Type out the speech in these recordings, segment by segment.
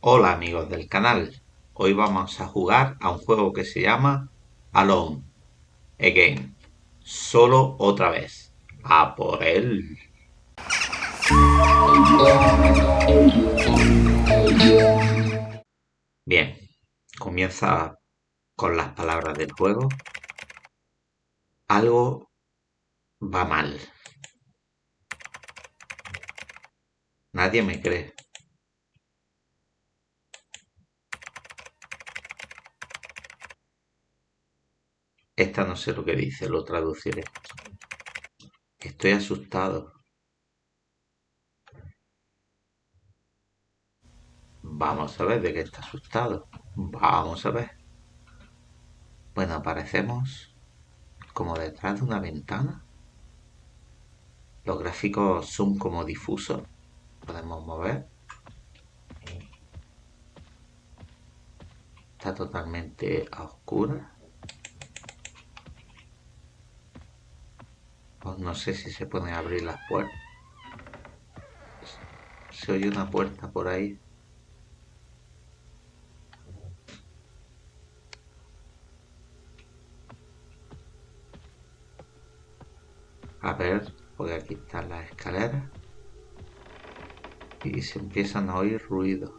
Hola amigos del canal, hoy vamos a jugar a un juego que se llama Alone Again, solo otra vez, a por él. Bien, comienza con las palabras del juego. Algo va mal. Nadie me cree. Esta no sé lo que dice, lo traduciré. Estoy asustado. Vamos a ver de qué está asustado. Vamos a ver. Bueno, aparecemos como detrás de una ventana. Los gráficos son como difusos. Podemos mover. Está totalmente a oscuras. No sé si se pueden abrir las puertas. Se oye una puerta por ahí. A ver, porque aquí están las escaleras. Y se empiezan a oír ruidos.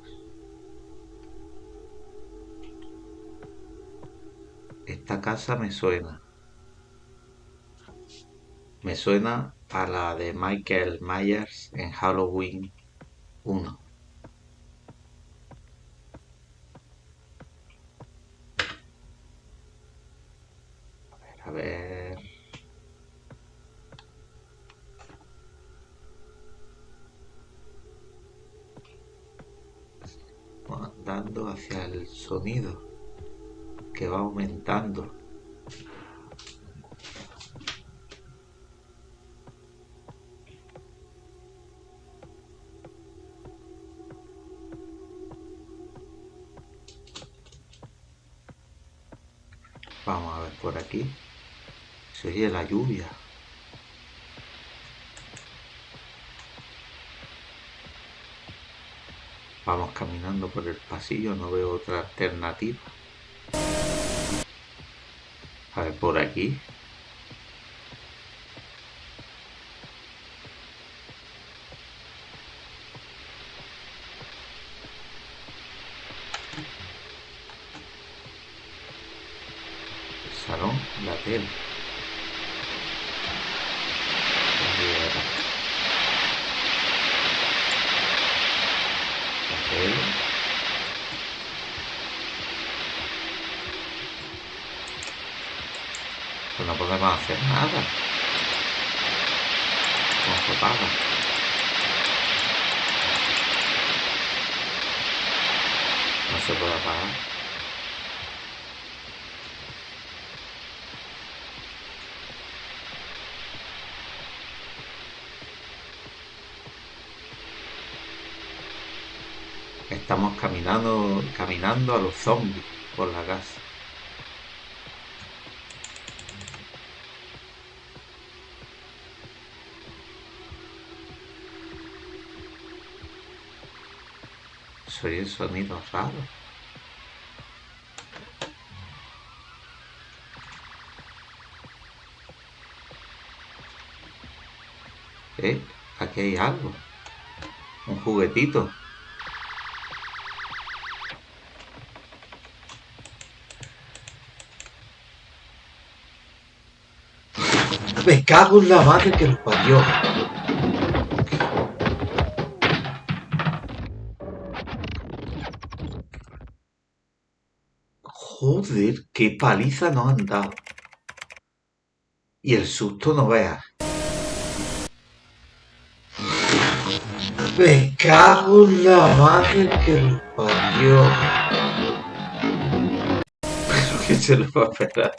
Esta casa me suena. Me suena a la de Michael Myers en Halloween 1. A ver. Andando hacia el sonido que va aumentando. Vamos a ver por aquí. Se oye la lluvia. Vamos caminando por el pasillo, no veo otra alternativa. A ver, por aquí. La tele. La tele. Pues no podemos hacer nada. ¿Cómo se paga? No se puede apagar. Estamos caminando, caminando a los zombies por la casa. Soy el sonido raro. ¿Eh? Aquí hay algo. Un juguetito. Me cago en la madre que lo parió. Joder, qué paliza nos han dado. Y el susto no veas. Me cago en la madre que lo parió. Pero que se lo va a esperar,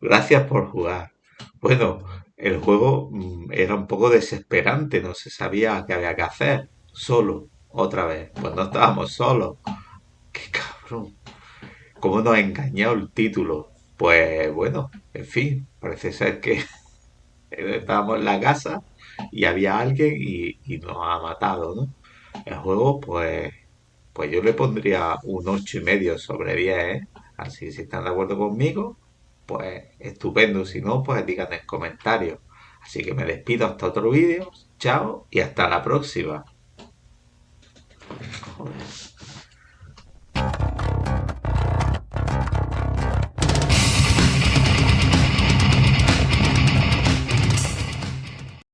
Gracias por jugar. Bueno, el juego mm, era un poco desesperante, no se sabía qué había que hacer. Solo, otra vez. Pues no estábamos solos. ¡Qué cabrón! ¿Cómo nos ha engañado el título? Pues bueno, en fin, parece ser que estábamos en la casa y había alguien y, y nos ha matado, ¿no? El juego, pues, pues yo le pondría un ocho y medio sobre 10, ¿eh? Así si están de acuerdo conmigo, pues estupendo. Si no, pues digan en comentarios. Así que me despido hasta otro vídeo. Chao y hasta la próxima.